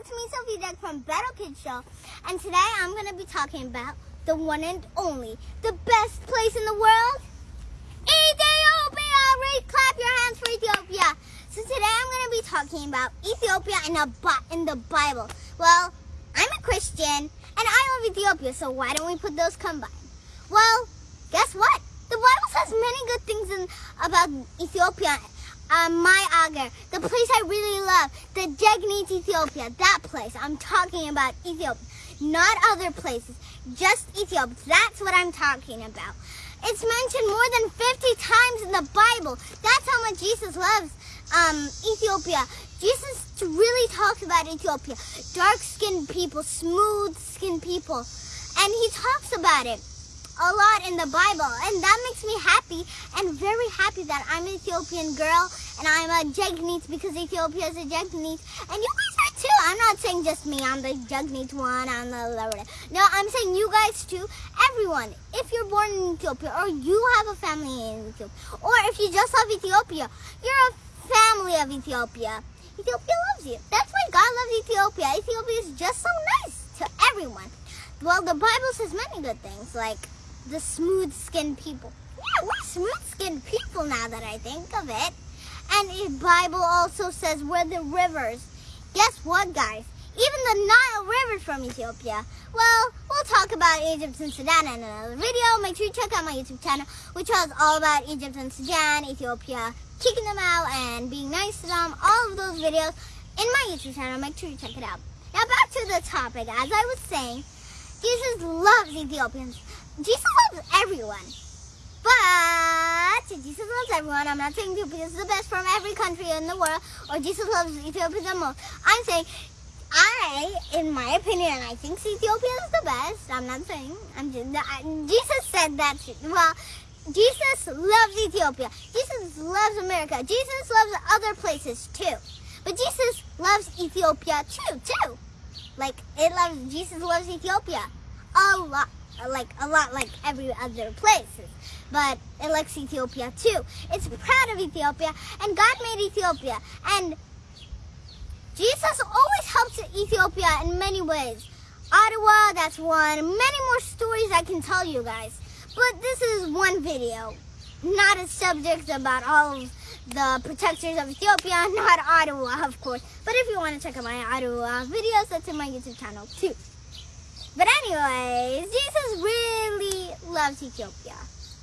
it's me, Sophie Deck from Battle Kids Show, and today I'm going to be talking about the one and only, the best place in the world, Ethiopia! Clap your hands for Ethiopia. So today I'm going to be talking about Ethiopia in, a, in the Bible. Well, I'm a Christian, and I love Ethiopia, so why don't we put those combined? Well, guess what? The Bible says many good things in, about Ethiopia um, my Agar, the place I really love, the Jegnit Ethiopia, that place. I'm talking about Ethiopia, not other places, just Ethiopia. That's what I'm talking about. It's mentioned more than 50 times in the Bible. That's how much Jesus loves um, Ethiopia. Jesus really talks about Ethiopia. Dark-skinned people, smooth-skinned people. And he talks about it a lot in the Bible. And that makes me happy and very happy that I'm an Ethiopian girl and I'm a Jegnit because Ethiopia is a Jegnit. And you guys are too. I'm not saying just me. I'm the Jegnit one. I'm the... No, I'm saying you guys too. Everyone. If you're born in Ethiopia or you have a family in Ethiopia or if you just love Ethiopia, you're a family of Ethiopia. Ethiopia loves you. That's why God loves Ethiopia. Ethiopia is just so nice to everyone. Well, the Bible says many good things, like the smooth-skinned people. Yeah, we're smooth-skinned people now that I think of it. And the Bible also says we're the rivers. Guess what, guys? Even the Nile River from Ethiopia. Well, we'll talk about Egypt and Sudan in another video. Make sure you check out my YouTube channel, which is all about Egypt and Sudan, Ethiopia, kicking them out and being nice to them. All of those videos in my YouTube channel. Make sure you check it out. Now back to the topic. As I was saying, Jesus loves Ethiopians. Jesus loves everyone. But Jesus loves everyone. I'm not saying Ethiopia is the best from every country in the world or Jesus loves Ethiopia the most. I'm saying I, in my opinion, I think Ethiopia is the best. I'm not saying. I'm just, Jesus said that. Well, Jesus loves Ethiopia. Jesus loves America. Jesus loves other places too. But Jesus loves Ethiopia too, too. Like it loves Jesus loves Ethiopia a lot like a lot like every other place. But it likes Ethiopia too. It's proud of Ethiopia and God made Ethiopia. And Jesus always helps Ethiopia in many ways. Adwa, that's one. Many more stories I can tell you guys. But this is one video. Not a subject about all of the protectors of Ethiopia, not Adwa, of course. But if you want to check out my Adwa videos, that's in my YouTube channel too. But anyways, Jesus really loves Ethiopia.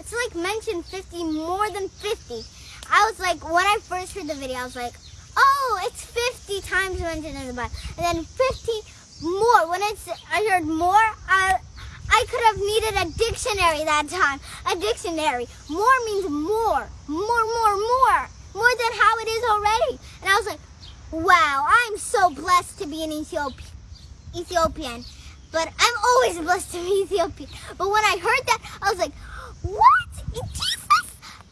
It's like mentioned 50, more than 50. I was like, when I first heard the video, I was like, oh, it's 50 times mentioned in the Bible. And then 50 more. When it's, I heard more, I, I could have needed a dictionary that time. A dictionary. More means more. More, more, more. More than how it is already. And I was like, wow, I'm so blessed to be an Ethiop Ethiopian. But I'm always blessed to be Ethiopian. But when I heard that, I was like, what? Jesus,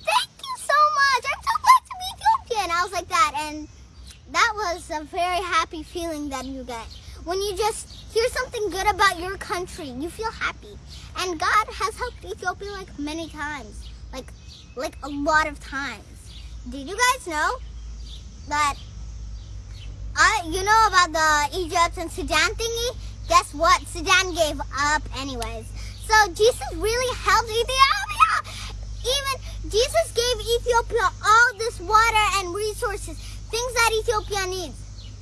thank you so much. I'm so glad to be Ethiopian. I was like that. And that was a very happy feeling that you get. When you just hear something good about your country, you feel happy. And God has helped Ethiopia like many times. Like, like a lot of times. Did you guys know that, I, you know about the Egypt and Sudan thingy? Guess what? Sudan gave up anyways. So Jesus really helped Ethiopia. Even Jesus gave Ethiopia all this water and resources, things that Ethiopia needs.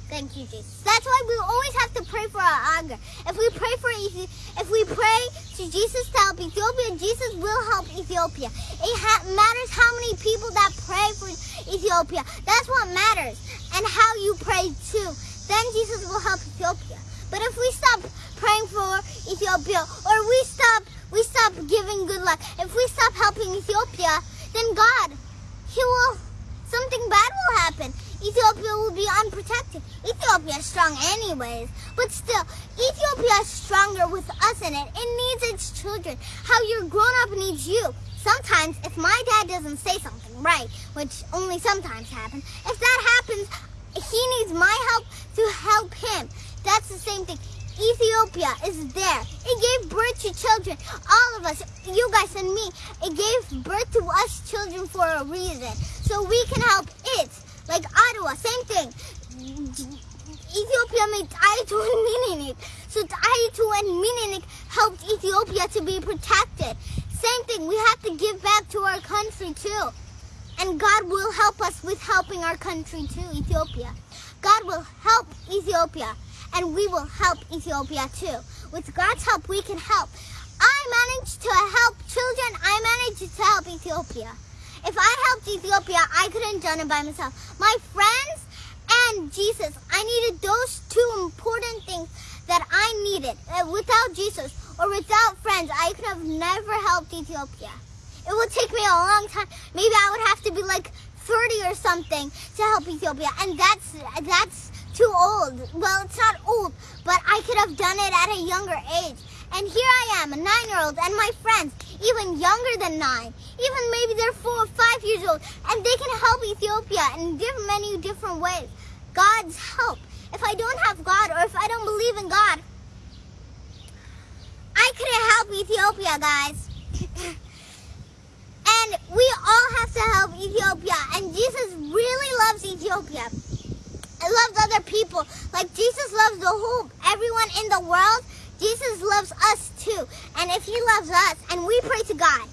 Thank you, Jesus. That's why we always have to pray for our anger. If we pray for Ethiopia if we pray to Jesus to help Ethiopia, Jesus will help Ethiopia. It matters how many people that pray for Ethiopia. That's what matters. And how you pray too. Then Jesus will help Ethiopia. But if we stop praying for Ethiopia or we stop we stop giving good luck, if we stop helping Ethiopia, then God, He will, something bad will happen. Ethiopia will be unprotected. Ethiopia is strong anyways, but still, Ethiopia is stronger with us in it. It needs its children. How your grown-up needs you. Sometimes, if my dad doesn't say something right, which only sometimes happens, if that happens, he needs my help to help him. That's the same thing. Ethiopia is there. It gave birth to children. All of us, you guys and me, it gave birth to us children for a reason. So we can help it. Like Adwa, same thing. Ethiopia made Taitu and Menelik. So Taitu and Menelik helped Ethiopia to be protected. Same thing, we have to give back to our country too. And God will help us with helping our country too, Ethiopia. God will help Ethiopia and we will help Ethiopia too. With God's help, we can help. I managed to help children. I managed to help Ethiopia. If I helped Ethiopia, I couldn't done it by myself. My friends and Jesus, I needed those two important things that I needed. Uh, without Jesus or without friends, I could have never helped Ethiopia. It would take me a long time. Maybe I would have to be like 30 or something to help Ethiopia. And that's, that's too old. Well, it's not old, but I could have done it at a younger age. And here I am, a nine-year-old, and my friends, even younger than nine, even maybe they're four or five years old, and they can help Ethiopia in many different ways. God's help. If I don't have God, or if I don't believe in God, I couldn't help Ethiopia, guys. and we all have to help Ethiopia, and Jesus really loves Ethiopia. Loves other people. Like Jesus loves the whole, everyone in the world, Jesus loves us too. And if he loves us and we pray to God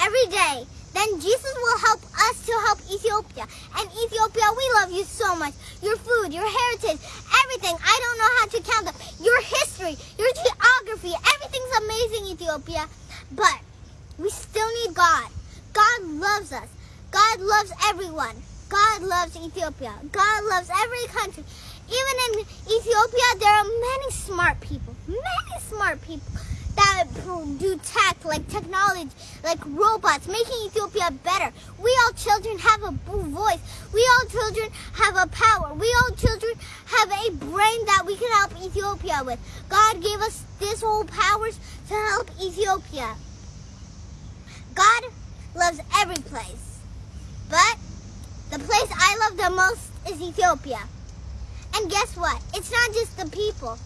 every day, then Jesus will help us to help Ethiopia. And Ethiopia, we love you so much. Your food, your heritage, everything. I don't know how to count them. Your history, your geography, everything's amazing, Ethiopia. But we still need God. God loves us. God loves everyone. God loves Ethiopia. God loves every country. Even in Ethiopia, there are many smart people, many smart people that do tech, like technology, like robots, making Ethiopia better. We all children have a voice. We all children have a power. We all children have a brain that we can help Ethiopia with. God gave us this whole powers to help Ethiopia. God loves every place. The place I love the most is Ethiopia. And guess what? It's not just the people.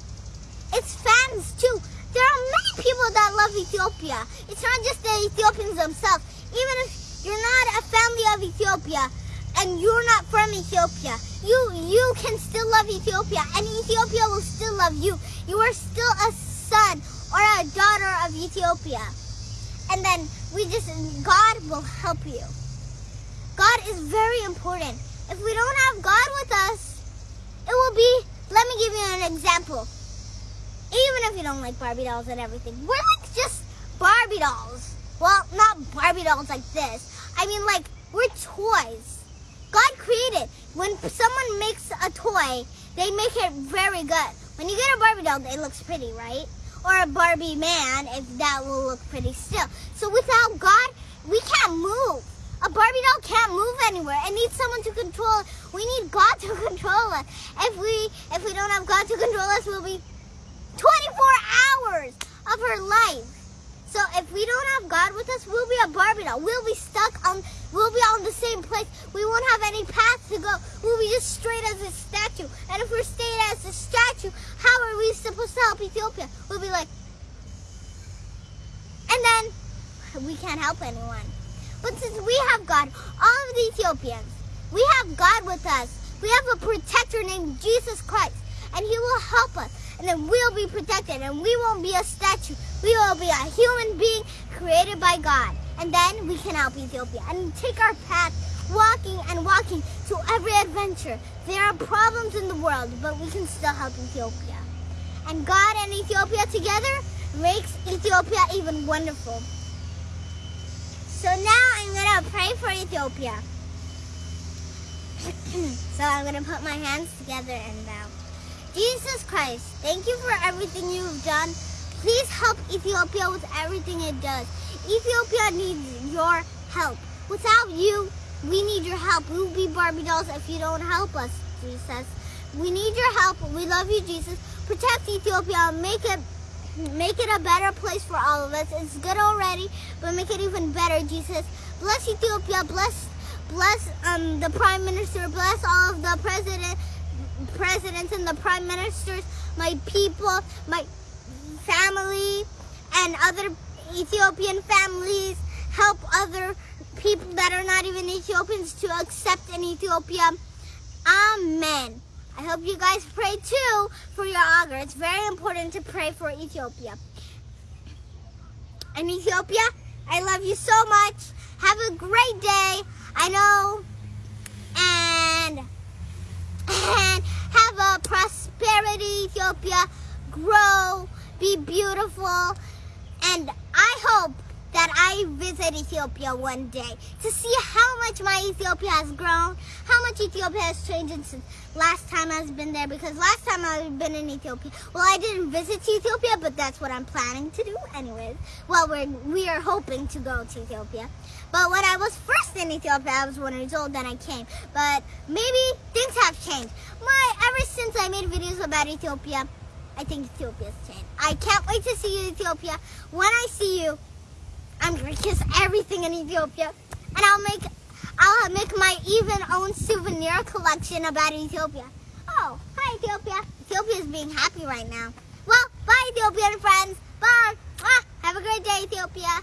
It's fans too. There are many people that love Ethiopia. It's not just the Ethiopians themselves. Even if you're not a family of Ethiopia and you're not from Ethiopia, you you can still love Ethiopia and Ethiopia will still love you. You are still a son or a daughter of Ethiopia. And then we just, God will help you. God is very important. If we don't have God with us, it will be, let me give you an example. Even if you don't like Barbie dolls and everything, we're like just Barbie dolls. Well, not Barbie dolls like this. I mean like, we're toys. God created, when someone makes a toy, they make it very good. When you get a Barbie doll, it looks pretty, right? Or a Barbie man, if that will look pretty still. So without God, we can't move. A Barbie doll can't move anywhere. It needs someone to control. We need God to control us. If we if we don't have God to control us, we'll be 24 hours of her life. So if we don't have God with us, we'll be a Barbie doll. We'll be stuck on, we'll be on the same place. We won't have any path to go. We'll be just straight as a statue. And if we're staying as a statue, how are we supposed to help Ethiopia? We'll be like, and then we can't help anyone. But since we have God, all of the Ethiopians, we have God with us. We have a protector named Jesus Christ, and he will help us. And then we'll be protected, and we won't be a statue. We will be a human being created by God. And then we can help Ethiopia and take our path walking and walking to every adventure. There are problems in the world, but we can still help Ethiopia. And God and Ethiopia together makes Ethiopia even wonderful. So now I'm going to pray for Ethiopia. so I'm going to put my hands together and bow. Jesus Christ, thank you for everything you've done. Please help Ethiopia with everything it does. Ethiopia needs your help. Without you, we need your help. We will be Barbie dolls if you don't help us, Jesus. We need your help. We love you, Jesus. Protect Ethiopia. Make it make it a better place for all of us. It's good already, but make it even better, Jesus. Bless Ethiopia. Bless bless um the prime minister. Bless all of the president presidents and the prime ministers, my people, my family, and other Ethiopian families. Help other people that are not even Ethiopians to accept in Ethiopia. Amen. I hope you guys pray too for your augur. It's very important to pray for Ethiopia. And Ethiopia, I love you so much. Have a great day. I know. And, and have a prosperity, Ethiopia. Grow, be beautiful. And I hope that I visit Ethiopia one day to see how much my Ethiopia has grown, how much Ethiopia has changed since last time I've been there. Because last time I've been in Ethiopia, well, I didn't visit Ethiopia, but that's what I'm planning to do anyways. Well, we're, we are hoping to go to Ethiopia. But when I was first in Ethiopia, I was one years old, then I came. But maybe things have changed. My, ever since I made videos about Ethiopia, I think Ethiopia's changed. I can't wait to see you, Ethiopia. When I see you, I'm gonna kiss everything in Ethiopia, and I'll make I'll make my even own souvenir collection about Ethiopia. Oh, hi Ethiopia. Ethiopia is being happy right now. Well, bye Ethiopian friends. Bye. Have a great day, Ethiopia.